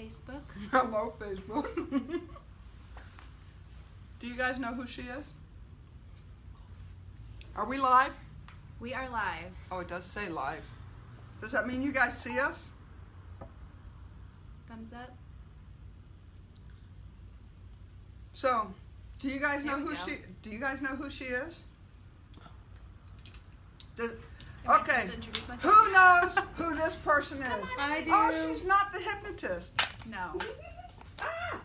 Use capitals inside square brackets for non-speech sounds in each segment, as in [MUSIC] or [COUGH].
Facebook. [LAUGHS] Hello, Facebook. [LAUGHS] Do you guys know who she is? Are we live? We are live. Oh, it does say live. Does that mean you guys see us? Thumbs up. So, do you guys know There who go. she? Do you guys know who she is? Does, okay. supposed to introduce myself? Who knows [LAUGHS] who this person is? Oh, I do. Oh, she's not the hypnotist. No. [LAUGHS]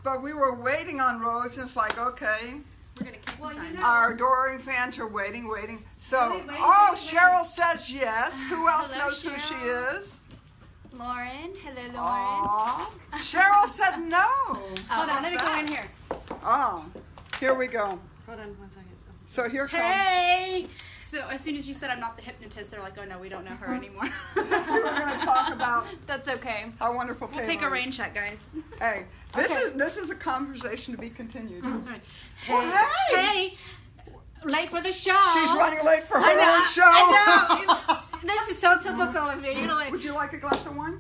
But we were waiting on Rose, and it's like, okay, We're gonna keep Well, you know- our adoring fans are waiting, waiting. So, Wait, wait, oh, wait, wait. Cheryl says yes. Who else Hello, knows who she is? Lauren. Hello, Lauren. Aw. [LAUGHS] Cheryl said no. Oh, Hold on, let me go in here. Oh, here we go. Hold on one second. So here comes. Hey! So as soon as you said I'm not the hypnotist, they're like, oh no, we don't know her [LAUGHS] anymore. We were going to talk about [LAUGHS] That's okay. how wonderful We'll take a rain check, guys. Hey, this Okay. is this is a conversation to be continued. Hey, Well, hey! hey! Late for the show. She's running late for her I know, own show. I know. [LAUGHS] this is so typical of me. You know, like, Would you like a glass of wine?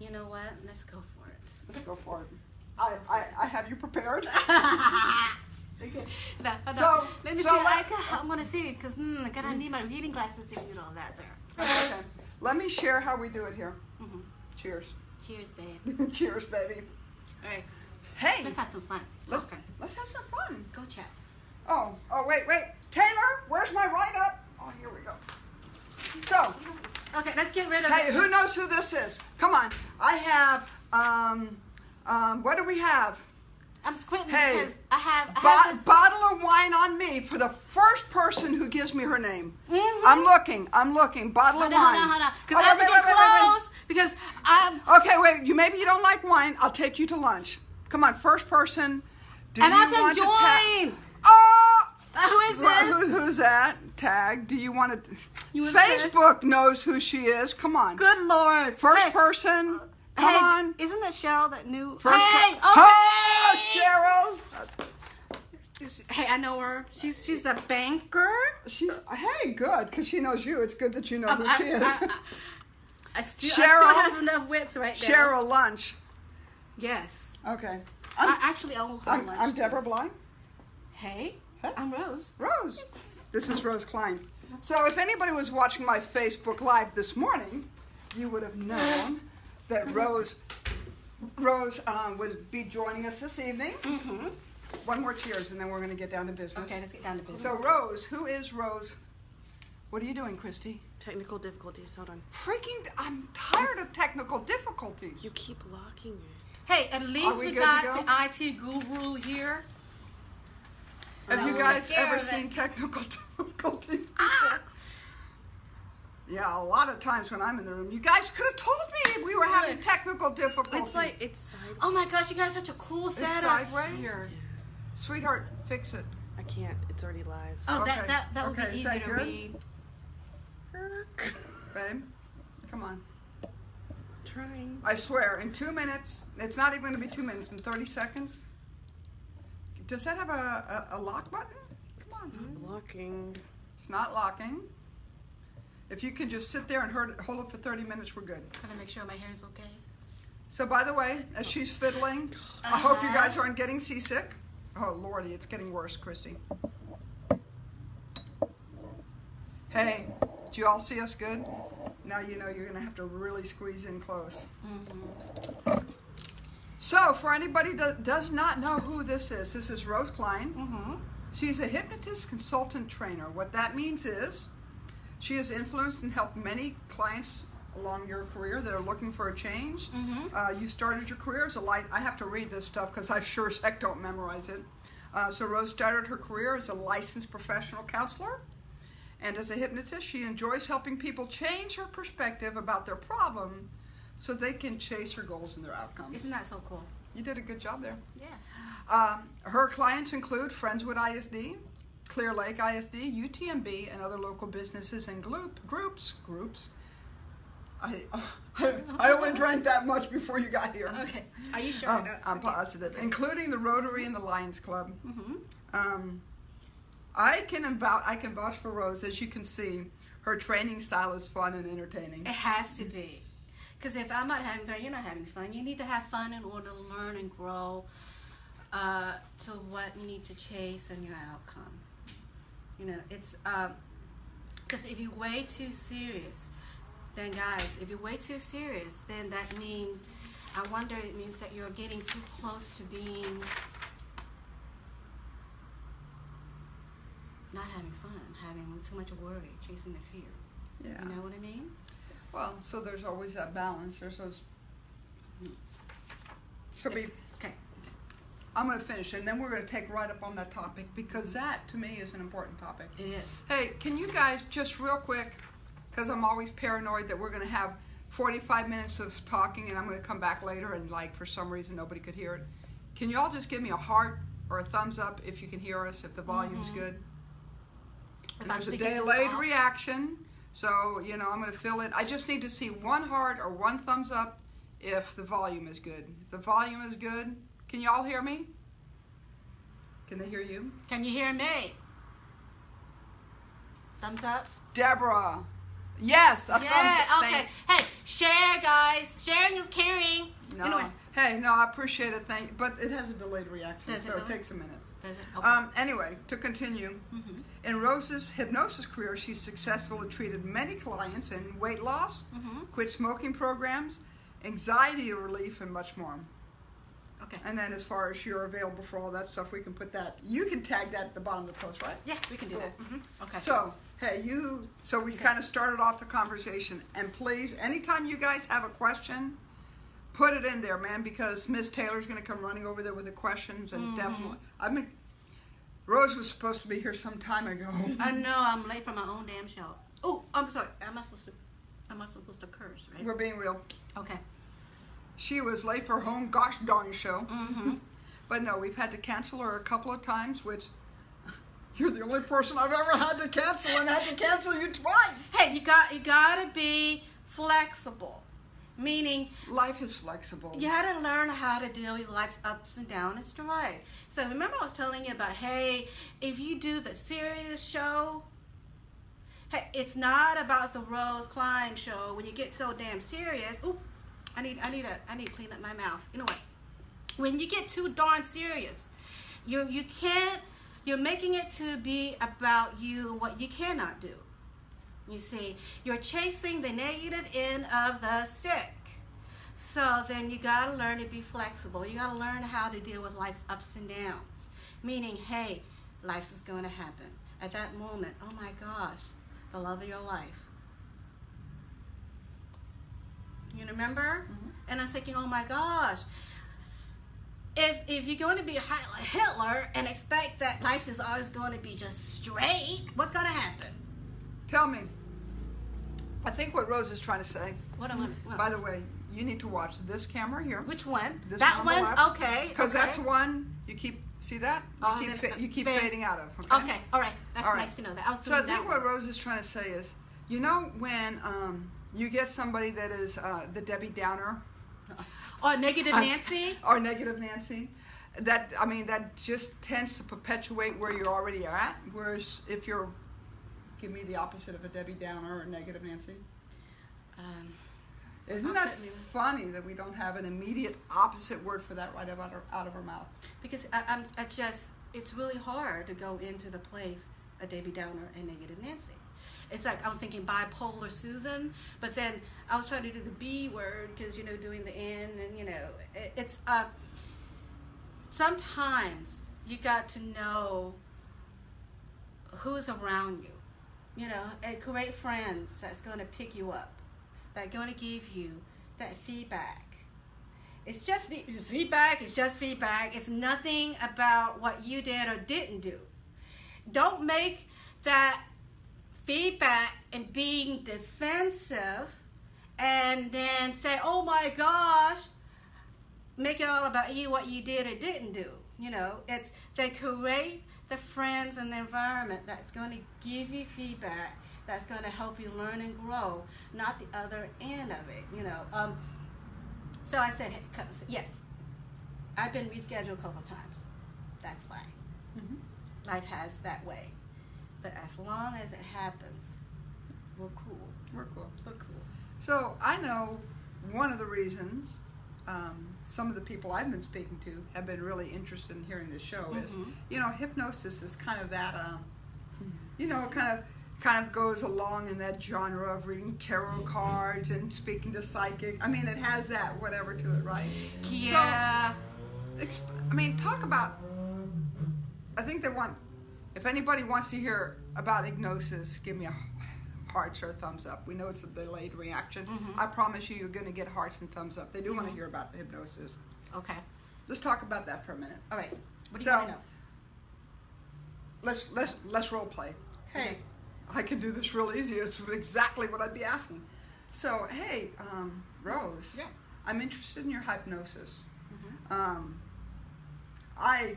you know what? Let's go for it. Let's go for it. I, I, I have you prepared. [LAUGHS] No, no. So- Let me so see. I, I'm gonna see because hmm, I gotta need my reading glasses to get all that there. okay. Let me share how we do it here. Mhm. Cheers. Cheers, babe. [LAUGHS] Cheers, baby. All right, Hey, let's have some fun. let's, okay. let's have some fun. Go chat. Oh, oh, wait, wait. Taylor, where's my write up? Oh, here we go. So, Okay, let's get rid of. hey, who knows who this is? Come on. I have, um, um, what do we have? I'm squinting Hey, because I have. I have this, bottle of wine on me for the first person who gives me her name. Mhm. I'm looking. I'm looking. Bottle Hold of on, wine. hold on, hold on. Because Oh, I have wait, to get wait, wait, wait. close. Because I'm. Okay, wait. You maybe you don't like wine. I'll take you to lunch. Come on, first person. Do and you I have to want ta- join. oh, who is this? who, who's that? Tag. Do you want to? You? Facebook knows who she is. Come on. Good lord. First hey, person. Come hey, on. Isn't that Cheryl that knew? First hey, okay. Oh, Cheryl. Hey, I know her. She's she's a banker. She's hey, good because she knows you. It's good that you know Um, who I- she is. I, I, [LAUGHS] I still, I Cheryl- still have enough wits right now. Cheryl Lunch. Yes. Okay. I, I'm, actually own her I'm, lunch. I'm. Deborah Bly. Hey, Huh? I'm Rose. Rose. This is Rose Klein. So if anybody was watching my Facebook Live this morning, you would have known that Rose Rose um, would be joining us this evening. Mm-hmm. One more cheers, and then we're going to get down to business. Okay, let's get down to business. So Rose, who is Rose? What are you doing, Christy? Technical difficulties. Hold on. Freaking! I'm tired of technical difficulties. You keep locking it. hey, at least we we, got go? the IT guru here. Have you guys ever seen technical [LAUGHS] difficulties? Ah! Yeah, a lot of times when I'm in the room, you guys could have told me we were having technical difficulties. It's like it's side. Oh my gosh, you got such a cool It's setup sideways? here. Sweetheart, fix it. I can't. It's already live. Oh, Okay. that that that would Okay, be is easier to read. Babe, come on. Trying. I swear, in two minutes, it's not even going to be two minutes, in 30 seconds. Does that have a, a, a lock button? Come on. Locking. It's not locking. If you can just sit there and hold it, for 30 minutes, we're good. Gotta make sure my hair is okay. So, by the way, as she's fiddling, I hope you guys aren't getting seasick. Oh, Lordy, it's getting worse, Christy. Hey, do you all see us good? Now you know you're going to have to really squeeze in close. So, for anybody that does not know who this is, this is Rose Klein. Mm-hmm. She's a hypnotist consultant trainer. What that means is she has influenced and helped many clients along your career that are looking for a change. Mhm. Uh, you started your career as a life. I have to read this stuff because I sure as heck don't memorize it. Uh, so Rose started her career as a licensed professional counselor. And as a hypnotist, she enjoys helping people change her perspective about their problem so they can chase her goals and their outcomes. Isn't that so cool? You did a good job there. Yeah. Um, her clients include Friendswood ISD, Clear Lake ISD, UTMB, and other local businesses and group, groups. Groups. I, [LAUGHS] I only drank that much before you got here. Okay. Are you sure? Um, I'm okay. positive, including the Rotary and the Lions Club. Mm-hmm. Um, I can vouch. I can vouch for Rose. As you can see, her training style is fun and entertaining. It has to be. Because if I'm not having fun, you're not having fun. You need to have fun in order to learn and grow uh, to what you need to chase and your outcome. You know, it's uh, because if you're way too serious, then guys, if you're way too serious, then that means, I wonder, it means that you're getting too close to being not having fun, having too much worry, chasing the fear. Yeah. You know what I mean? Well, so there's always that balance. There's those. Mm-hmm. So be. I'm going to finish, and then we're going to take right up on that topic because that, to me, is an important topic. It is. Hey, can you guys just real quick, because I'm always paranoid that we're going to have 45 minutes of talking, and I'm going to come back later, and like for some reason nobody could hear it. Can you all just give me a heart or a thumbs up if you can hear us, if the volume's mm-hmm. good? If there's a delayed reaction, so you know I'm going to fill in. I just need to see one heart or one thumbs up if the volume is good. If the volume is good, can you all hear me? Can they hear you? Can you hear me? Thumbs up. Deborah. Yes, a yeah. thumbs up. Okay. Hey, share, guys. Sharing is caring. No. Anyway, Hey, no, I appreciate it. Thank you. But it has a delayed reaction, it so it really? takes a minute. does it? Okay. Um, anyway, to continue, Mhm. in Rose's hypnosis career, she successfully treated many clients in weight loss, Mhm. quit smoking programs, anxiety relief, and much more. Okay. And then, as far as you're available for all that stuff, we can put that. You can tag that at the bottom of the post, right? Yeah, we can do that. hmm Okay. So, hey, you. So we kind of started off the conversation, and please, anytime you guys have a question, put it in there, man, because Miss Taylor's going to come running over there with the questions, and Mm-hmm. definitely, I mean, Rose was supposed to be here some time ago. [LAUGHS] I know I'm late for my own damn show. Oh, I'm sorry. Am I supposed to? Am I supposed to curse? Right. We're being real. Okay. She was late for home gosh darn show, Mm-hmm. [LAUGHS] but no, we've had to cancel her a couple of times, which. [LAUGHS] You're the only person I've ever had to cancel, and had to cancel you twice. Hey, you got you gotta be flexible, meaning Life is flexible. you had to learn how to deal with life's ups and downs and stride. So remember I was telling you about, hey, if you do the serious show, hey, it's not about the Rose Klein show. When you get so damn serious, oop, I need, I need a, I need to clean up my mouth. You know what? When you get too darn serious, you you can't. You're making it to be about you and what you cannot do. You see, you're chasing the negative end of the stick. So then you got to learn to be flexible. You got to learn how to deal with life's ups and downs. Meaning, hey, life's is going to happen. At that moment, oh my gosh, the love of your life. You remember? Mhm. And I was thinking, oh my gosh, if if you're going to be a Hitler and expect that life is always going to be just straight, what's going to happen? Tell me. I think what Rose is trying to say. What am I? what- By the way, you need to watch this camera here which one? This that one one? Okay. because okay. that's one you keep see that you Oh, keep then- you keep fading out of. Okay, all right. That's All right. nice to know that. I was So I think one. what Rose is trying to say is, you know, when um, you get somebody that is uh, the Debbie Downer Or negative Nancy. [LAUGHS] or negative Nancy, that I mean that just tends to perpetuate where you're already at. Whereas if you're give me the opposite of a Debbie Downer or negative Nancy. Um, Isn't that funny that we don't have an immediate opposite word for that right out of, out of our mouth? because I, I'm I just it's really hard to go into the place of Debbie Downer and negative Nancy. It's like I was thinking bipolar Susan, but then I was trying to do the B word because you know doing the N and you know it, it's uh. Sometimes you got to know who's around you, you know, and create friends that's going to pick you up, that going to give you that feedback. It's just it's feedback. It's just feedback. It's nothing about what you did or didn't do. Don't make that feedback and being defensive, and then say, "Oh my gosh," make it all about you, what you did or didn't do. You know, it's they create the friends and the environment that's going to give you feedback, that's going to help you learn and grow, not the other end of it. You know. Um, so I said, hey, yes, I've been rescheduled a couple times. That's fine. Mm-hmm. Life has that way. But as long as it happens, we're cool. We're cool. We're cool. So I know one of the reasons um, some of the people I've been speaking to have been really interested in hearing this show is, Mhm. you know, hypnosis is kind of that, uh, [LAUGHS] you know, kind of kind of goes along in that genre of reading tarot cards and speaking to psychic. I mean, it has that whatever to it, right? Yeah. Exp- I mean, talk about. I think they want. If anybody wants to hear about hypnosis, give me a hearts or a thumbs up. We know it's a delayed reaction. Mhm. I promise you, you're going to get hearts and thumbs up. They do want to hear about the hypnosis. okay. Let's talk about that for a minute. All right. What do So- you want to know? Let's let's let's role play. Hey, Okay. I can do this real easy. It's exactly what I'd be asking. So, hey, um, Rose. Yeah. I'm interested in your hypnosis. Mhm. Um, I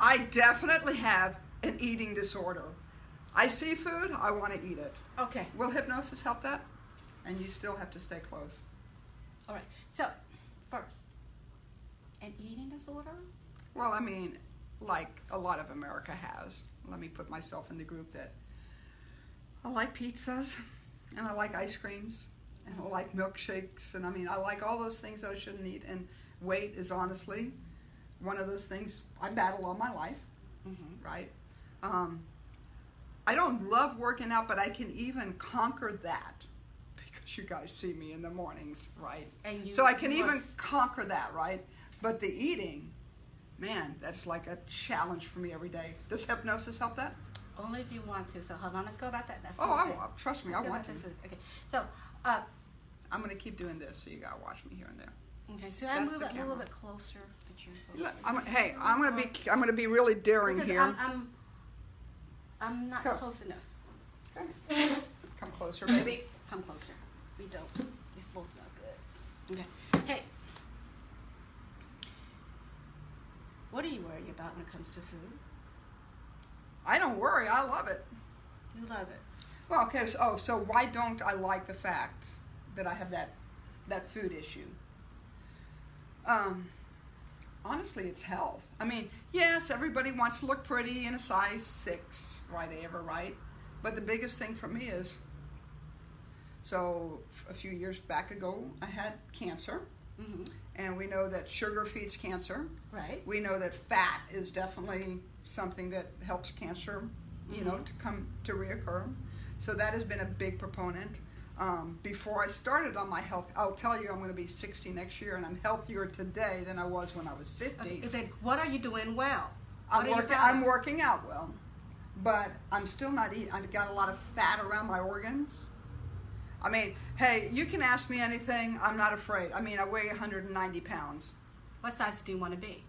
I definitely have an eating disorder. I see food, I want to eat it. Okay. Will hypnosis help that? And you still have to stay close. All right. So, first, an eating disorder? Well, I mean, like a lot of America has. Let me put myself in the group that I like pizzas and I like ice creams and I like milkshakes and I mean, I like all those things that I shouldn't eat. And weight is honestly one of those things I battle all my life. Mm-hmm. right? Um, I don't love working out, but I can even conquer that because you guys see me in the mornings, right? And you, so I can even are- conquer that, right? But the eating, man, that's like a challenge for me every day. Does hypnosis help that? only if you want to. So hold on. Let's go about that. that Oh, I, trust me, I Let's go want to. food. Okay. So, uh, I'm going to keep doing this, so you got to watch me here and there. okay. So I That's it a little bit closer. Put your Look, I'm, hey, I'm going to be, I'm going to be really daring Because here. I'm, I'm, I'm not Go. close enough. Okay. Come closer, baby. Come closer. We don't. It's both not good. Okay. Hey. What are you worried about when it comes to food? I don't worry. I love it. You love it. Well, okay. So, oh, so why don't I like the fact that I have that that food issue? Um, honestly, it's health. I mean, yes, everybody wants to look pretty in a size six. Why they ever right? But the biggest thing for me is. So a few years back ago, I had cancer, Mm-hmm. and we know that sugar feeds cancer. Right. We know that fat is definitely something that helps cancer, you know, Mhm. to come to reoccur. So that has been a big proponent. Um, before I started on my health, I'll tell you I'm going to be 60 next year, and I'm healthier today than I was when I was 50. Okay, then what are you doing well? I'm. I'm working out well, but I'm still not eating. I've got a lot of fat around my organs. I mean, hey, you can ask me anything. I'm not afraid. I mean, I weigh 190 pounds. What size do you want to be?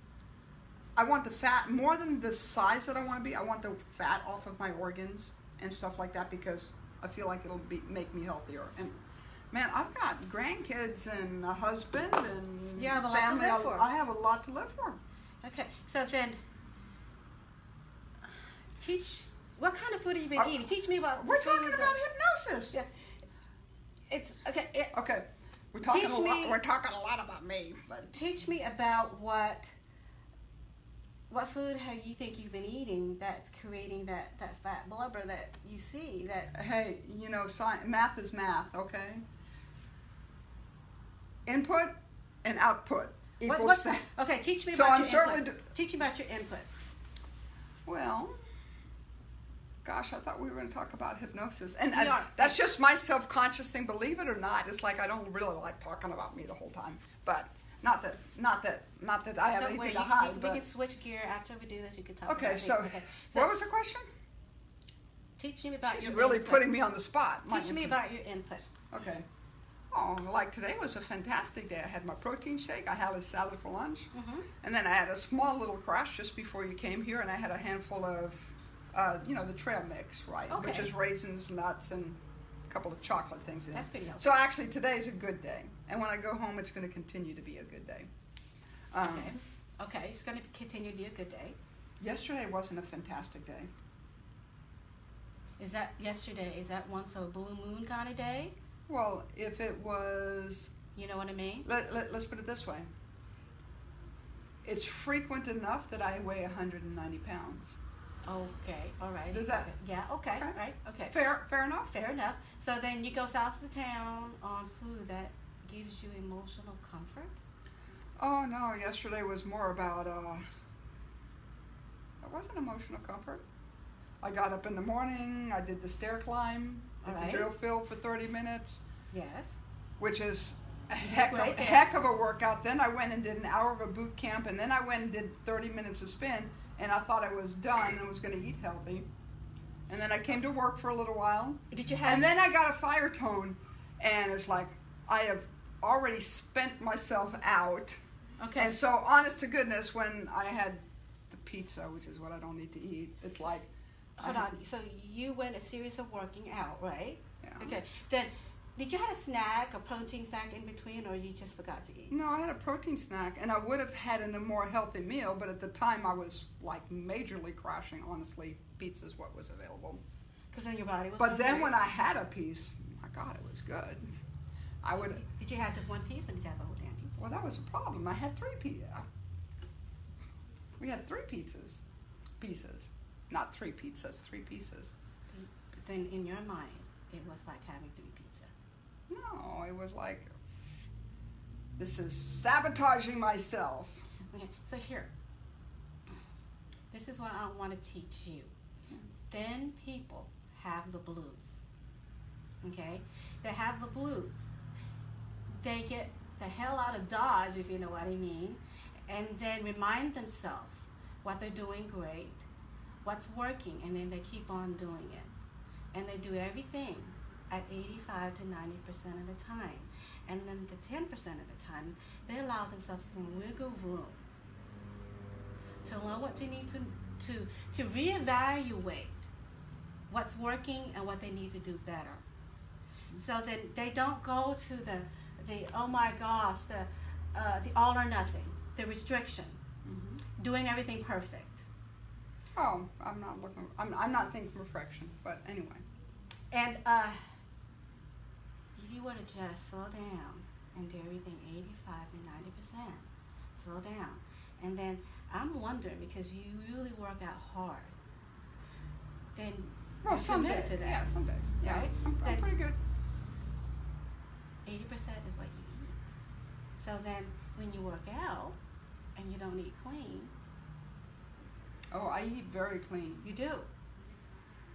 I want the fat more than the size that I want to be. I want the fat off of my organs and stuff like that because I feel like it'll be make me healthier. And man, I've got grandkids and a husband and You have a lot to live I- for. I have a lot to live for. Okay, so then teach. what kind of food have you been Uh, eating? Teach me about. We're talking about hypnosis. Yeah. It's okay. It, Okay, we're talking a lot. me- We're talking a lot about me, but teach me about what what food have you think you've been eating that's creating that that fat blubber that you see that hey, you know, science, math is math. Okay. Input and output equals what, what's that. okay teach me So about I'm your certainly input. teach me about your input Well, gosh, I thought we were going to talk about hypnosis, and I- that's just my self-conscious thing. Believe it or not, it's like I don't really like talking about me the whole time. But not that, not that, not that I have Don't anything to hide. we, but we can switch gear after we do this you can talk okay, about so, it. okay so what was the question? teach me about She's your really input. putting me on the spot. teach me about your input Okay. Oh, like today was a fantastic day. I had my protein shake. I had a salad for lunch. hmm And then I had a small little crash just before you came here, and I had a handful of, uh, you know, the trail mix, right? Which is raisins, nuts, and a couple of chocolate things in That's it. pretty healthy. So actually, today's a good day, and when I go home, it's going to continue to be a good day. Um, okay okay it's going to continue to be a good day Yesterday wasn't a fantastic day. is that yesterday is that once a blue moon kind of day Well, if it was, you know what I mean let, let, let's put it this way. It's frequent enough that I weigh 190 pounds. Okay, all right. Does that- Okay. Yeah, okay, Okay. right, okay. Fair, fair enough. Fair enough. So then you go south of the town on food that gives you emotional comfort? Oh no, yesterday was more about uh it wasn't emotional comfort. I got up in the morning, I did the stair climb at Alright. the drill field for 30 minutes, Yes. which is a heck of, Right a heck of a workout. Then I went and did an hour of a boot camp, and then I went and did 30 minutes of spin, and I thought I was done and was going to eat healthy. And then I came to work for a little while, Did you have? and then I got a fire tone, and it's like I have already spent myself out. okay. And so, honest to goodness, when I had the pizza, which is what I don't need to eat, it's like, Hold I- on. So you went a series of working out, right? Yeah. Okay. Then, did you have a snack, a protein snack in between, or you just forgot to eat? No, I had a protein snack, and I would have had a more healthy meal, but at the time I was like majorly crashing. Honestly, pizza's what was available. Because then your body was. But then when I had a piece, my God, it was good. I would. Did you had just one piece, or did you have the whole damn pizza? Well, that was a problem. I had three pieces. Uh, we had three pizzas, pieces, not three pizzas, three pieces. But then in your mind, it was like having three pizza. No, it was like this is sabotaging myself. Okay. So here. This is what I want to teach you. Thin people have the blues. Okay? They have the blues. They get the hell out of Dodge, if you know what I mean, and then remind themselves what they're doing great, what's working, and then they keep on doing it. And they do everything at 85 to 90% of the time. And then the 10% of the time, they allow themselves some wiggle room to learn what they need to, to, to reevaluate what's working and what they need to do better. So that they don't go to the, the oh my gosh, the, uh, the all or nothing, the restriction, hmm doing everything perfect. Oh, I'm not looking. I'm, I'm not thinking perfection, but anyway. And uh, if you were to just slow down and do everything 85 to 90%, slow down. And then I'm wondering because you really work out hard, then Well, some days. Yeah, some days. Yeah, Right? I'm, I'm pretty good. 80% is what you eat. So then when you work out and you don't eat clean, Oh, I eat very clean. you do.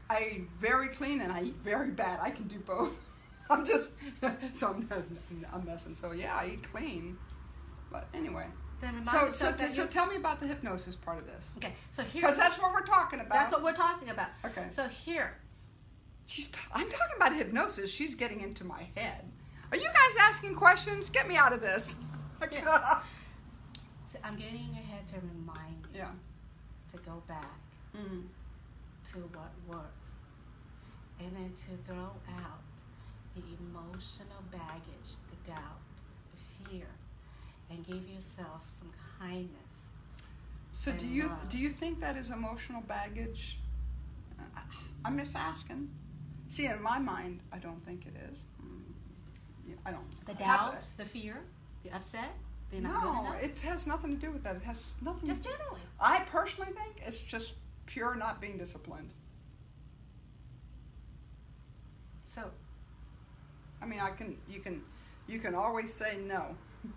I eat very clean and I eat very bad. I can do both. [LAUGHS] I'm just [LAUGHS] so I'm, I'm messing. So yeah, I eat clean. But anyway, so so, so tell me about the hypnosis part of this okay. So here, because that's what we're talking about. that's what we're talking about. Okay. So here, She's. T- I'm talking about hypnosis. She's getting into my head. Are you guys asking questions? Get me out of this. [LAUGHS] Yeah. so I'm getting in your head to remind you yeah. to go back Mm. to what works, and then to throw out the emotional baggage, the doubt, the fear, and give yourself some kindness. So do you love. do you think that is emotional baggage? I'm just asking. See, in my mind, I don't think it is. Yeah, I don't. The I have doubt, the fear, the upset, they're not good No, it has nothing to do with that. It has nothing. Just generally. I personally think it's just pure not being disciplined. So I mean, I can you can you can always say no, mhm.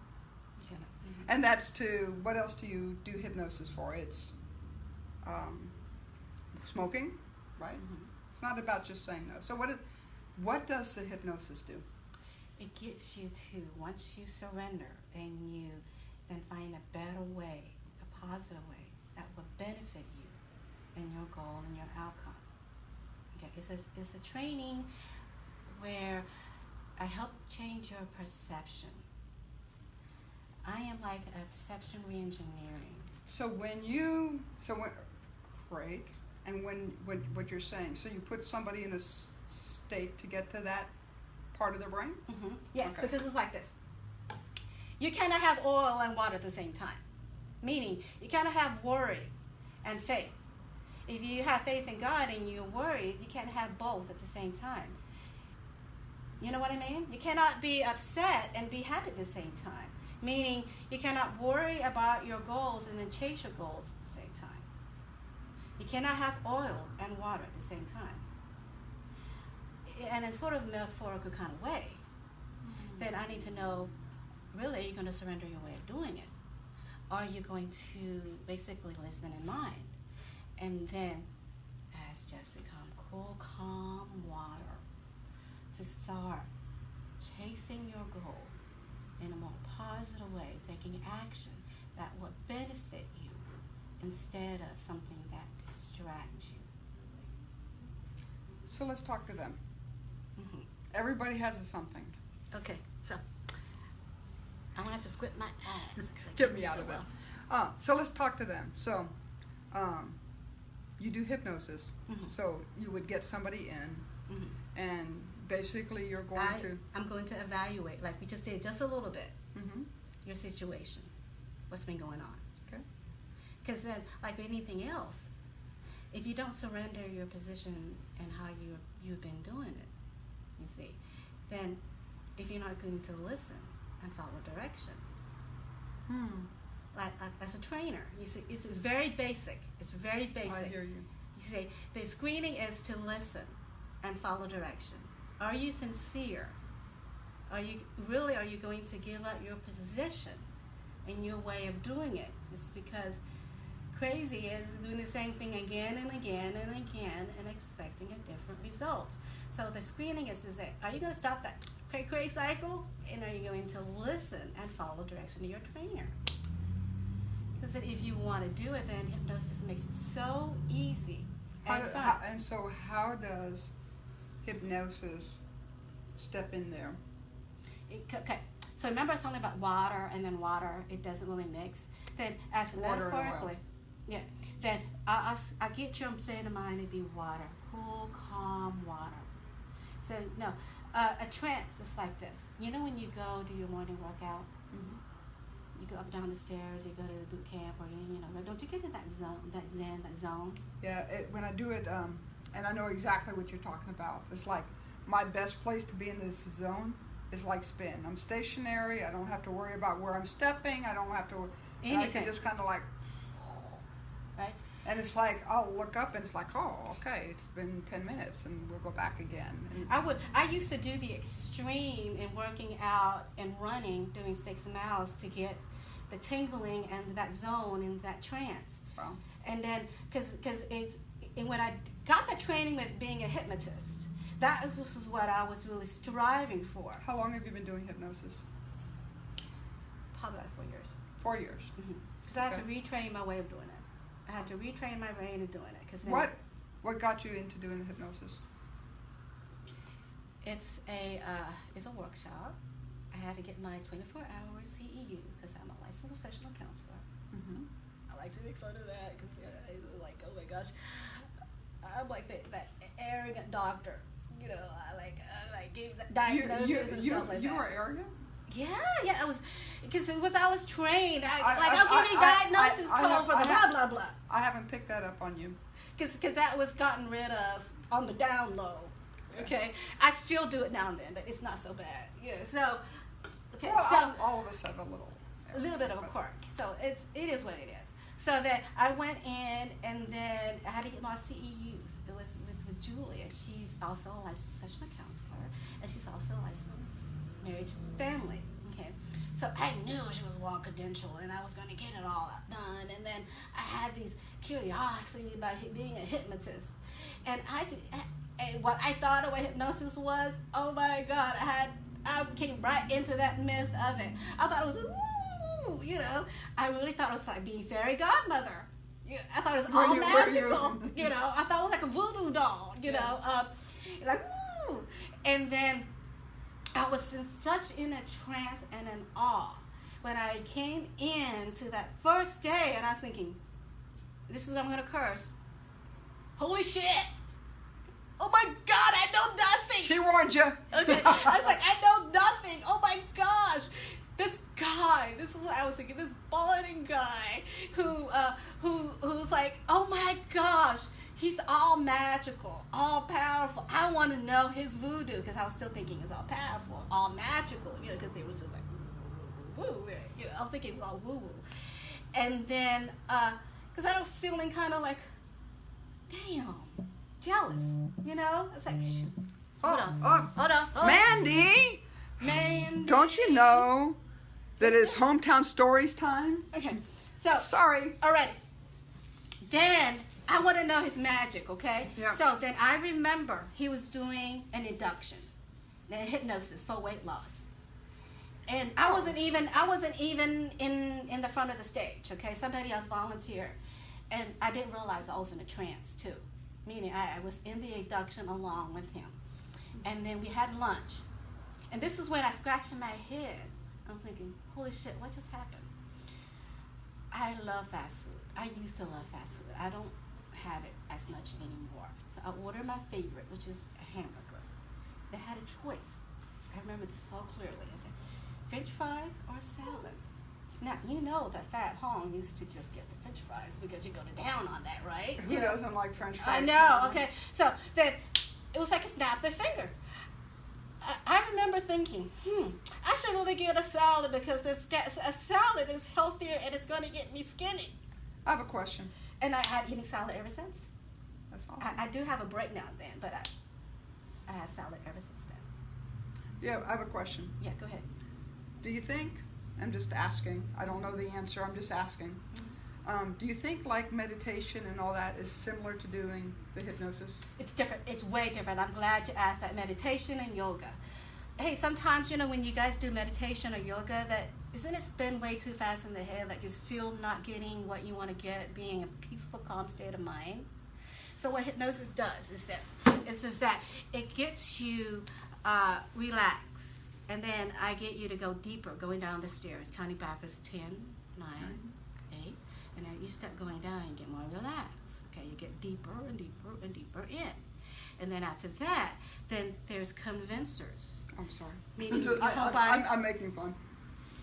and that's to what else do you do hypnosis for? It's um, smoking, right? Mhm. It's not about just saying no. So what is, what does the hypnosis do? It gets you to once you surrender and you then find a better way, a positive way that will benefit you and your goal and your outcome. Okay, it's a, it's a training where I help change your perception. I am like a perception reengineering. So when you so when Craig, and when what what you're saying, so you put somebody in a state to get to that part of the brain. hmm Yes, Okay. because it's like this. You cannot have oil and water at the same time. Meaning, you cannot have worry and faith. If you have faith in God and you're worried, you can't have both at the same time. You know what I mean? You cannot be upset and be happy at the same time. Meaning, you cannot worry about your goals and then chase your goals at the same time. You cannot have oil and water at the same time. And in sort of metaphorical kind of way mm-hmm. then I need to know really, are you going to surrender your way of doing it? Are you going to basically listen in mind? And then, as just become cool, calm water, to start chasing your goal in a more positive way, taking action that will benefit you instead of something that distracts you. So let's talk to them. Hmm Everybody has a something. Okay, so I'm gonna have to squint my eyes. Get me out so of that. well. Uh, so let's talk to them. So, um, you do hypnosis. Mhm. So you would get somebody in, Mhm. and basically you're going I, to. I'm going to evaluate, like we just did, just a little bit, hmm your situation, what's been going on. Okay. Because then, like anything else, if you don't surrender your position and how you you've been doing it, you see, then if you're not going to listen and follow direction, Hmm. like, like as a trainer, you see, it's very basic. It's very basic. I hear you. You see, the screening is to listen and follow direction. Are you sincere? Are you really? Are you going to give up your position and your way of doing it? Just because crazy is doing the same thing again and again and again and expecting a different results. So the screening is: is that are you going to stop that cray cray cycle, and are you going to listen and follow direction of your trainer? Because then if you want to do it, then hypnosis makes it so easy and do, fun. how, and so, how does hypnosis step in there? It- okay, so remember I was talking about water and then water, it doesn't really mix. Then as Water metaphorically, yeah, then I get your state of mind to mine it be water, cool, calm water. So no, uh, a trance is like this. You know when you go do your morning workout, Mhm. you go up and down the stairs, you go to the boot camp, or you, you know, don't you get in that zone, that zen, that zone? Yeah, it, when I do it, um, and I know exactly what you're talking about. It's like my best place to be in this zone is like spin. I'm stationary. I don't have to worry about where I'm stepping. I don't have to. And I Anything. can just kind of like? And it's like I'll look up and it's like, oh, okay, it's been ten minutes, and we'll go back again. And, I would. I used to do the extreme in working out and running, doing six miles to get the tingling and that zone and that trance. Wow. And then, because because it's and when I got the training with being a hypnotist, that this is what I was really striving for. How long have you been doing hypnosis? Probably like four years. Four years. Mm-hmm. Because I have to retrain my way of doing it. I had to retrain my brain of doing it. Because What what got you into doing the hypnosis? It's a uh, it's a workshop. I had to get my 24 hour CEU because I'm a licensed professional counselor. Mm-hmm. I like to make fun of that because like oh my gosh, I'm like that that arrogant doctor. You know, I like I like give You diagnoses you and you, stuff like you that. are arrogant. Yeah, yeah, I was because it was I was trained. I, I- like I- I'll give you I- I- diagnosis I code for the blah blah blah. I haven't picked that up on you. Because that was gotten rid of on the down low. Okay, I still do it now and then, but it's not so bad. Yeah. So, okay. well, so all, all of us have a little. a little bit of a quirk. So it's it is what it is. So then I went in and then I had to get my CEUs with with, with Julia. She's also a licensed professional counselor and she's also a licensed marriage and family. Okay. So I knew she was well credentialed and I was going to get it all done. And then I had these curiosity about being a hypnotist. And I and what I thought of what hypnosis was, oh my God, I had I came right into that myth of it. I thought it was ooh, you know, I really thought it was like being fairy godmother. I thought it was [LAUGHS] all you- magical. you- You know, I thought it was like a voodoo doll. You Yeah. know, uh, like ooh, and then I was in such in a trance and an awe when I came in to that first day, and I was thinking, this is what I'm gonna curse. Holy shit! Oh my God, I know nothing. She warned you. Okay, I was like, I know nothing. Oh my gosh, this guy. This is what I was thinking. This balding guy who, uh, who, who's like, oh my gosh, he's all magical, all powerful. I want to know his voodoo because I was still thinking it's all powerful, all magical. You know, because it was just like woo. You know, I was thinking it was all woo woo. And then, uh, because I was feeling kind of like, damn, jealous. You know, it's like, sh- oh, hold Oh, on, oh, hold on, hold on. Mandy, Man. Don't you know that it's hometown stories time? Okay. So, Sorry. all right. Then I want to know his magic, okay? Yeah. So then I remember he was doing an induction, a hypnosis for weight loss. And I wasn't even I wasn't even in in the front of the stage, okay? Somebody else volunteered. And I didn't realize I was in a trance too. Meaning I, I was in the induction along with him. And then we had lunch. And this is when I scratched my head. I was thinking, holy shit, what just happened? I love fast food. I used to love fast food. I don't have it as much anymore. So I ordered my favorite, which is a hamburger. They had a choice. I remember this so clearly. I said, French fries or salad. Now you know that Fat Hong used to just get the French fries because you go to town on that, right? Who doesn't like French fries? I know. Okay, so then it was like a snap of a finger. I, I remember thinking, hmm, I should really get a salad because this a salad is healthier and it's going to get me skinny. I have a question. And I had eating salad ever since. That's all. I, I do have a break now and then, but I, I have salad ever since then. Yeah, I have a question. Yeah, go ahead. Do you think? I'm just asking. I don't know the answer. I'm just asking. Mm-hmm. Um, do you think like meditation and all that is similar to doing the hypnosis? It's different. It's way different. I'm glad you asked that. Meditation and yoga. Hey, sometimes you know when you guys do meditation or yoga, that isn't it spin way too fast in the head? Like you're still not getting what you want to get, being a peaceful, calm state of mind. So what hypnosis does is this: it's just that it gets you uh, relaxed, and then I get you to go deeper, going down the stairs, counting backwards 10, 9, 8, and then you start going down and get more relaxed. Okay, you get deeper and deeper and deeper in. And then after that, then there's convincers. I'm sorry. Meaning Just- [LAUGHS] I, I, I'm, I'm making fun.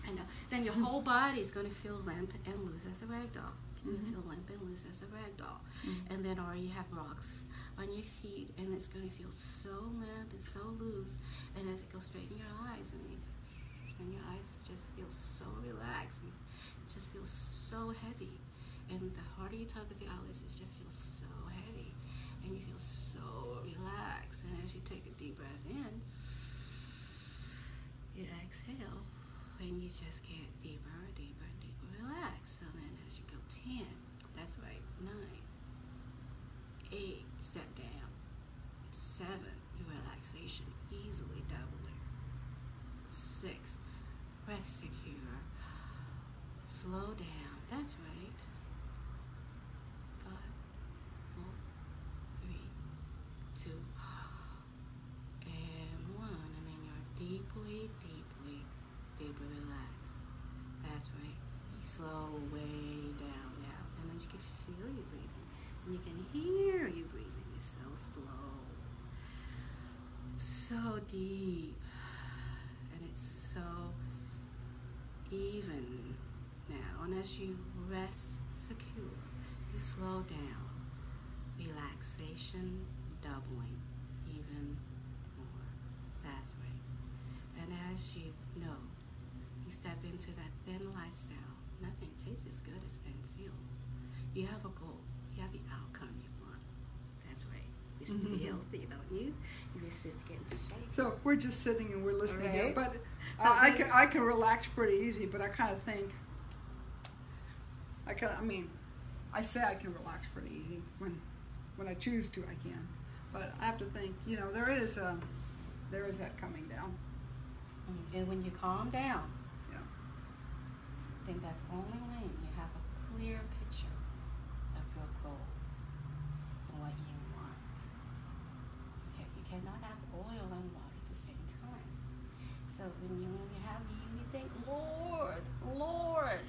I know. Then your whole body is going to feel limp and loose as a rag doll. You Mhm. feel limp and loose as a rag doll. Mhm. And then, or you have rocks on your feet, and it's going to feel so limp and so loose. And as it goes straight in your eyes, and, you, and your eyes just feel so relaxed, and it just feels so heavy. And the harder you tug at the eyelids, it just feels so heavy, and you feel so relaxed. And as you take a deep breath in, you exhale and you just get deeper, deeper, deeper relaxed. So then as you go 10, that's right, 9, 8, step down, 7, your relaxation easily doubling, 6, rest secure, slow down, that's right, 5, 4, 3, 2, and 1, and then you're deeply, deeply, deeply relaxed. That's right. You slow way down now, and then you can feel you breathing, and you can hear you breathing. It's so slow, so deep, and it's so even now. And as you rest secure, you slow down. Relaxation doubling even more. That's right. And as you know, you step into that thin lifestyle. Nothing tastes as good as thin feel. You have a goal. You have the outcome you want. That's right. You should be Mhm. healthy, don't you? You just just get into shape. So we're just sitting and we're listening here, but So I, I can I can relax pretty easy. But I kind of think I can. I mean, I say I can relax pretty easy when when I choose to. I can, but I have to think. You know, there is a there is that coming down. Mm, And when you calm down, Then that's only when you have a clear picture of your goal and what you want. Okay, you cannot have oil and water at the same time. So when you when you have you, you think, Lord, Lord,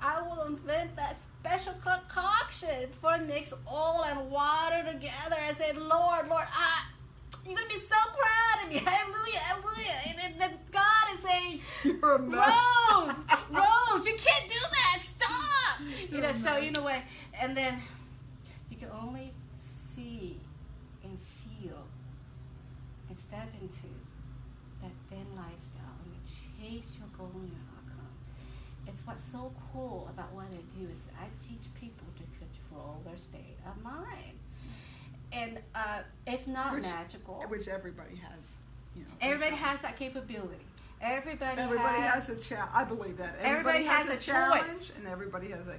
I will invent that special concoction for mix oil and water together. I said, Lord, Lord, I you're gonna be so proud of me. [LAUGHS] Hallelujah, hallelujah. And then God is saying, You're a mess. Rose, you can't do that. Stop. [LAUGHS] You know, so mess. you know what? And then you can only see and feel and step into that thin lifestyle and you chase your goal and your outcome. It's what's so cool about what I do is that I teach people to control their state of mind. And uh, it's not Which- magical. which everybody has. you know. Everybody has that capability. Everybody, Everybody has, has a challenge. I believe that. Everybody has a, a challenge, choice. and everybody has a.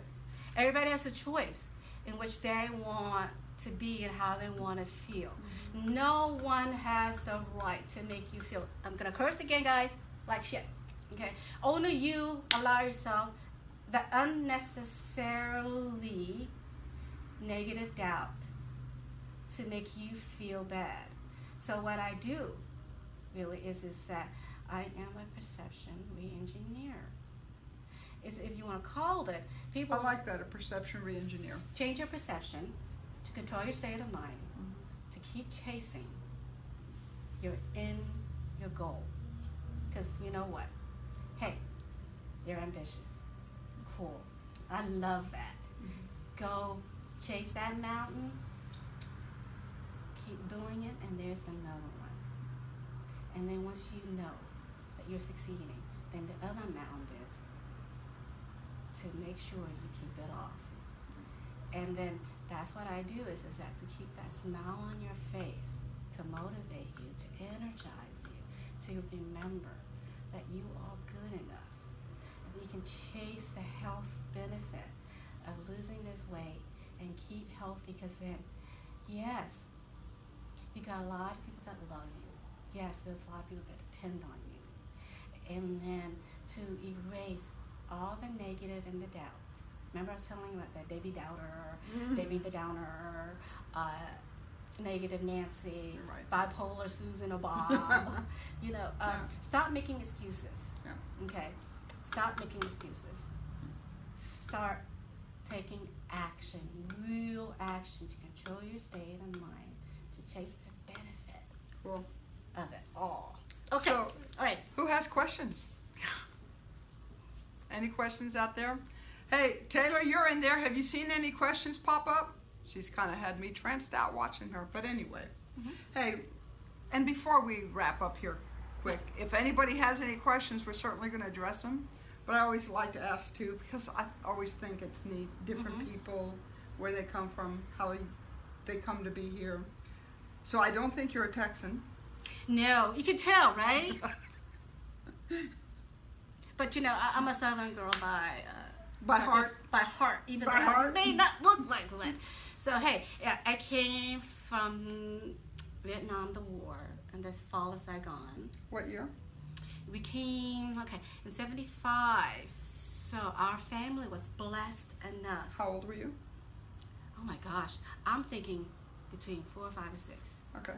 everybody has a choice in which they want to be and how they want to feel. Mm-hmm. No one has the right to make you feel. I'm gonna curse again, guys. Like shit. Okay. Only you allow yourself the unnecessarily negative doubt to make you feel bad. So what I do really is is that I am a perception re-engineer. Is if you want to call it, people I like that a perception re-engineer. change your perception to control your state of mind, to keep chasing your in your goal. Because you know what? Hey, you're ambitious. Cool. I love that. Go chase that mountain. Keep doing it, and there's another one. And then once you know you're succeeding, then the other mountain is to make sure you keep it off. And then that's what I do is, is that to keep that smile on your face, to motivate you, to energize you, to remember that you are good enough. And you can chase the health benefit of losing this weight and keep healthy because then, yes, you got a lot of people that love you. Yes, there's a lot of people that depend on you. And then to erase all the negative and the doubt. Remember I was telling you about that Debbie Doubter, Mhm. Debbie the Downer, uh, negative Nancy, Right. bipolar Susan Bob. [LAUGHS] you know, uh, Yeah. stop making excuses. Yeah. Okay, stop making excuses. Start taking action, real action to control your state of mind, to chase the benefit Cool. of it all. Okay, So- all right. Who has questions? Any questions out there? Hey, Taylor, you're in there. Have you seen any questions pop up? She's kind of had me tranced out watching her. But anyway, Mhm. hey, and before we wrap up here, quick, if anybody has any questions, we're certainly going to address them. But I always like to ask too because I always think it's neat. Different Mhm. people, where they come from, how they come to be here. So I don't think you're a Texan. No, you can tell, right? [LAUGHS] But you know, I, I'm a Southern girl by uh, By heart. By heart, even By though I may not look like one. So hey, yeah, I came from Vietnam, the war, and the fall of Saigon. What year? We came okay in '75. So our family was blessed enough. How old were you? Oh my gosh, I'm thinking between four, five, or six. Okay.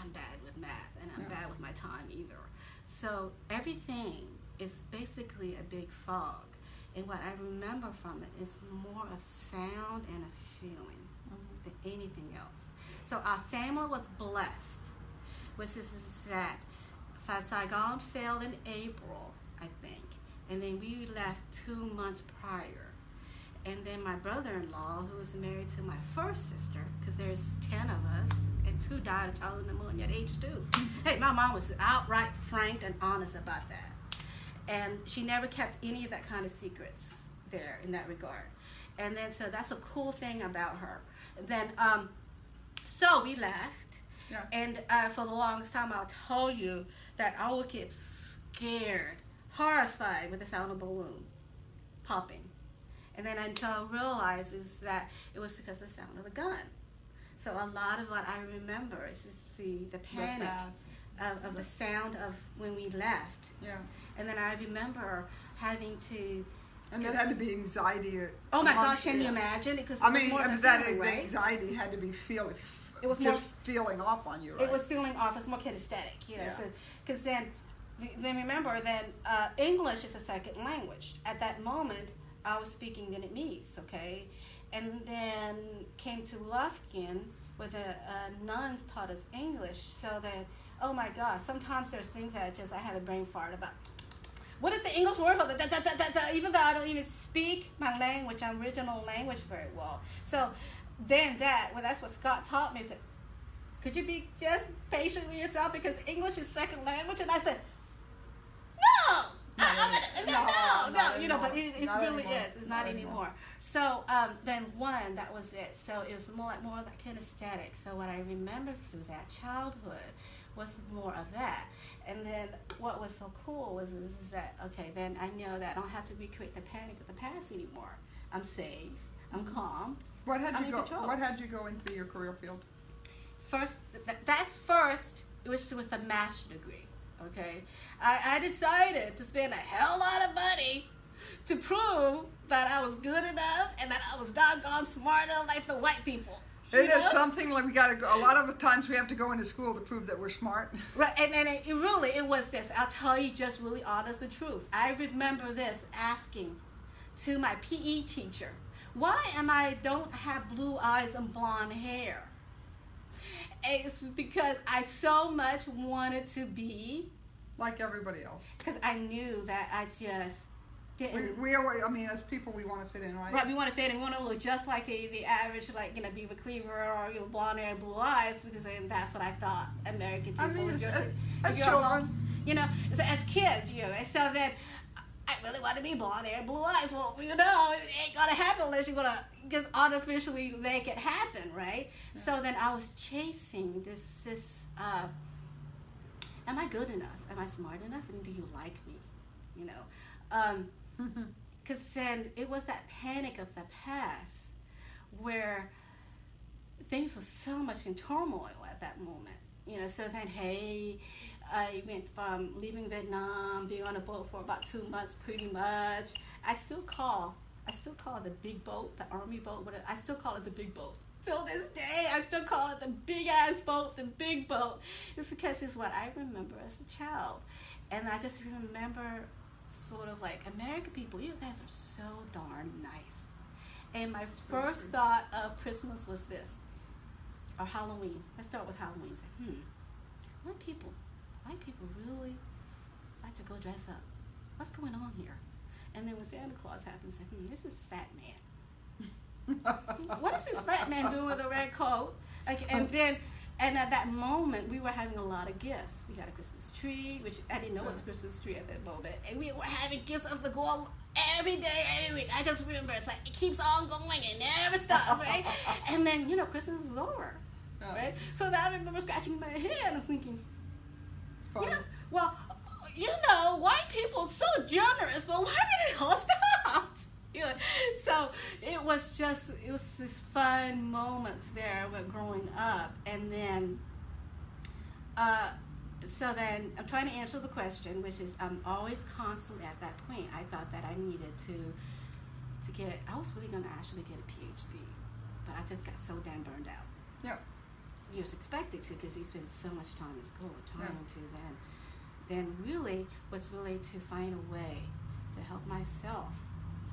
I'm bad with math and I'm Yeah. bad with my time either. So everything is basically a big fog. And what I remember from it is more of sound and a feeling mm-hmm. than anything else. So our family was blessed, which is is that Saigon fell in April, I think, and then we left two months prior. And then my brother-in-law, who was married to my first sister, because there's ten of us, and two died of childhood pneumonia at age two. Hey, my mom was outright frank and honest about that, and she never kept any of that kind of secrets there in that regard. And then so that's a cool thing about her. Then um, so we left, Yeah. and uh, for the longest time, I'll tell you that I would get scared, horrified with the sound of a balloon popping. And then until I realized is that it was because of the sound of the gun. So a lot of what I remember is the, the panic of, of the sound of when we left. Yeah. And then I remember having to, And that had to be anxiety. oh my gosh, can you imagine? Because I mean, that feeling, the right? anxiety had to be feeling. It was just more- feeling off on you, right? It was feeling off. It's more kinesthetic, you know. Yeah. Because then, then remember, then uh, English is a second language. At that moment, I was speaking Vietnamese, okay, and then came to Lufkin where the nuns taught us English. So that, oh my gosh, sometimes there's things that just I have a brain fart about. What is the English word for that? Da, da, da, even though I don't even speak my language, my original language very well. So then that, well, that's what Scott taught me. Is that could you be just patient with yourself because English is second language? And I said, no, No, I- I'm gonna- no, no, not no, you know, but it, it's really anymore. is. It's not, Not anymore. anymore. So um, then one, that was it. So it was more like more like kinesthetic. So what I remember through that childhood was more of that. And then what was so cool was is, is that okay? Then I know that I don't have to recreate the panic of the past anymore. I'm safe. I'm calm. What had I'm you go? control. What had you go into your career field? First, th- that's first. It was with a master's degree. Okay, I, I decided to spend a hell lot of money to prove that I was good enough and that I was doggone smart enough like the white people. It You is something like we got to go. A lot of the times we have to go into school to prove that we're smart. [LAUGHS] Right, and, and it, it really it was this. I'll tell you just really honest the truth. I remember this asking to my PE teacher, "Why am I don't have blue eyes and blonde hair?" It's because I so much wanted to be like everybody else. because I knew that I just We, we always, I mean, as people, we want to fit in, right? Right, we want to fit and we want to look just like the, the average, like you know, Beaver Cleaver or you know, blonde hair, and blue eyes, because that's what I thought American people I mean, as, as, as children, you know, so as kids, you know, and so then I really want to be blonde hair, blue eyes. Well, you know, it ain't gonna happen unless you're gonna just artificially make it happen, right? So then I was chasing this this. Uh, am I good enough? Am I smart enough? And do you like me? You know, um, Mm-hmm. because then it was that panic of the past where things were so much in turmoil at that moment. You know, so then hey, I went from leaving Vietnam, being on a boat for about two months, pretty much. I still call, I still call the big boat, the army boat. Whatever. I still call it the big boat. Till this day, I still call it the big ass boat, the big boat. It's because it's what I remember as a child, and I just remember sort of like American people. You guys are so darn nice. And my first thought of Christmas was this, or Halloween. Let's start with Halloween. Say, hmm, white people, white people really like to go dress up. What's going on here? And then when Santa Claus happens, say, hmm, this is fat man. [LAUGHS] What is this fat man doing with a red coat? Like, and [LAUGHS] then, and at that moment, we were having a lot of gifts. We had a Christmas tree, which I didn't know was a mm-hmm. Christmas tree at that moment, and we were having gifts of the gold every day, every week. I just remember it's like it keeps on going and never stops, right? [LAUGHS] and then you know Christmas was over, Yeah. right? So then I remember scratching my head and thinking, yeah, well, you know, white people are so generous, but why did it all stop? You [LAUGHS] know, so it was just it was this fun moments there with growing up, and then, uh, so then I'm trying to answer the question, which is I'm always constantly at that point. I thought that I needed to to get. I was really going to actually get a PhD, but I just got so damn burned out Yeah. you was expected to because you spend so much time in school trying Yeah. to then then really was really to find a way to help myself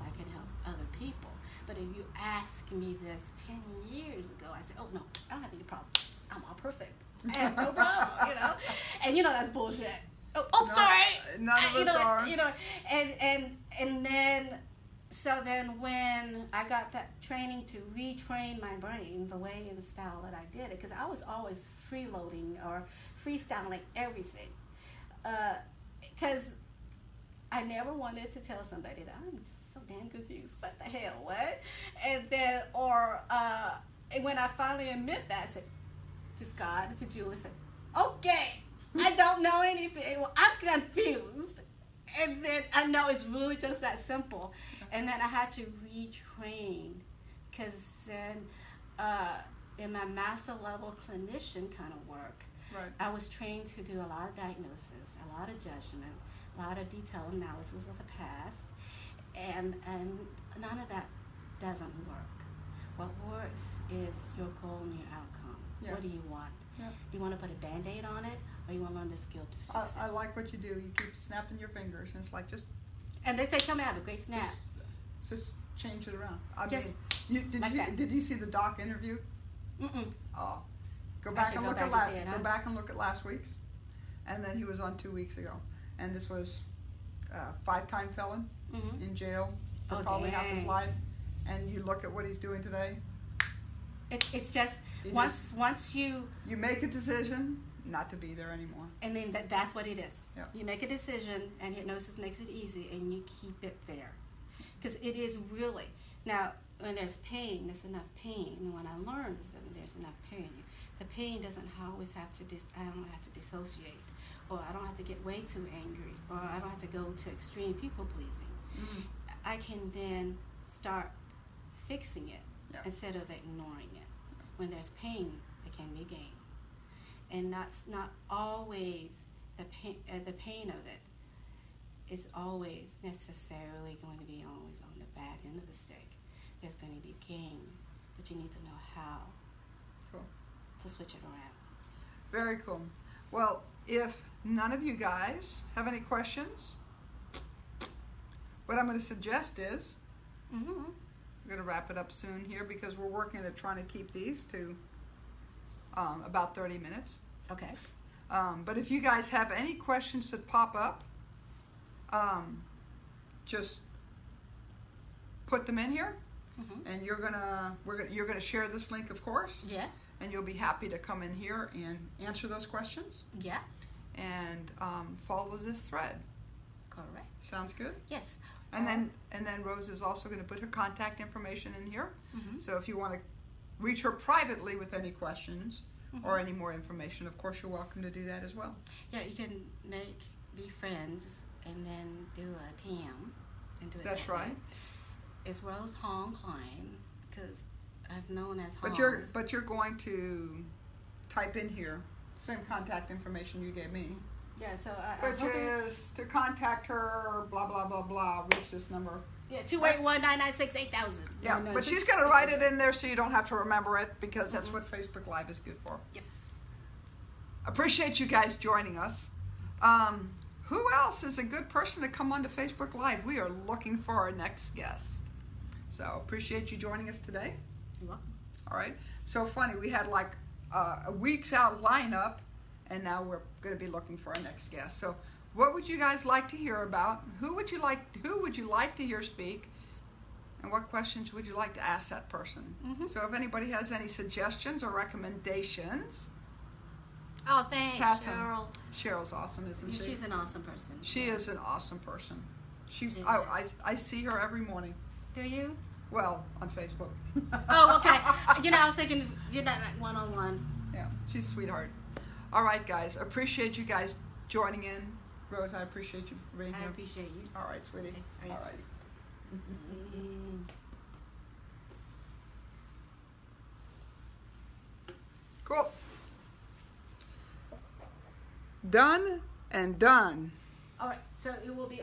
I can help other people. But if you ask me this ten years ago, I say, Oh no, I don't have any problem. I'm all perfect. I have no [LAUGHS] problem, you know? And you know that's bullshit. Oh, oh No, sorry. none of I- you us know, are. You know, and and and then so then when I got that training to retrain my brain the way and style that I did it, because I was always freeloading or freestyling everything, uh, because I never wanted to tell somebody that I'm damn confused. What the hell, what? And then, or uh, and when I finally admit that, I said to Scott and to Julie, I said, okay, I don't know anything. Well, I'm confused. And then I know it's really just that simple. And then I had to retrain because then uh, in my master level clinician kind of work, Right. I was trained to do a lot of diagnosis, a lot of judgment, a lot of detailed analysis of the past, and and none of that doesn't work. What works is your goal and your outcome. Yeah. What do you want? Yeah. You want to put a band-aid on it, or you want to learn the skill to I, fix I it? like what you do. You keep snapping your fingers, and it's like just And they, they tell me I have a great snap. just, just change it around. I Just mean, you, did like you that. did you see the doc interview? Mm-mm. Oh, go back and go look back at last. it, Go back and look at last week's, and then he was on two weeks ago, and this was uh, five-time felon Mm-hmm. in jail for Oh, probably half his dang. life, and you look at what he's doing today. It, it's just You once once you You make a decision not to be there anymore. and then that, that's what it is. Yeah. You make a decision, and hypnosis makes it easy, and you keep it there, because it is really now when there's pain, there's enough pain. And when I learned is that when there's enough pain, the pain doesn't always have to. Dis- I don't have to dissociate, or I don't have to get way too angry, or I don't have to go to extreme people pleasing. Mhm. I can then start fixing it Yeah. instead of ignoring it. When there's pain, there can be gain, and that's not always the pain. Uh, the pain of it is always necessarily going to be always on the bad end of the stick. There's going to be gain, but you need to know how Cool. to switch it around. Very cool. Well, if none of you guys have any questions, what I'm going to suggest is Mm-hmm. we're going to wrap it up soon here because we're working at trying to keep these to um, about 30 minutes. Okay. Um, but if you guys have any questions that pop up, um, just put them in here, Mm-hmm. and you're gonna we're gonna you're gonna share this link, of course, Yeah. and you'll be happy to come in here and answer those questions Yeah. and um, follow this thread. Correct. Sounds good. Yes. And then and then Rose is also going to put her contact information in here. Mhm. So if you want to reach her privately with any questions Mm-hmm. or any more information, of course you're welcome to do that as well. Yeah, you can make be friends and then do a PM and do it. That's that way. right. It's Rose Hong Klein because I've known as Hong. But you're but you're going to type in here same contact information you gave me, yeah. So I, I'm which hoping, is to contact her. Blah blah blah blah. Reach this number. yeah two eight one nine nine six eight thousand. Yeah, but she's going to write it in there so you don't have to remember it because that's what Facebook Live is good for. Yep. Appreciate you guys joining us. Um, who else is a good person to come onto Facebook Live? We are looking for our next guest. So appreciate you joining us today. You're welcome. All right. So funny, we had like uh, a week's out lineup, and now we're going to be looking for our next guest. So, what would you guys like to hear about? Who would you like? Who would you like to hear speak? And what questions would you like to ask that person? Mhm. So, if anybody has any suggestions or recommendations, Oh, thanks, Pass. Cheryl. Cheryl's awesome, isn't she? She's an awesome person. she is an awesome person. She's, She I, I. I see her every morning. Do you? Well, on Facebook. Oh, okay. [LAUGHS] you know, I was thinking you're not like one on one. Yeah, she's a sweetheart. All right, guys. Appreciate you guys joining in. Rose, I appreciate you for being I here. appreciate you. All right, sweetie. Okay, All right. Mm. Cool. Done and done. All right, so it will be.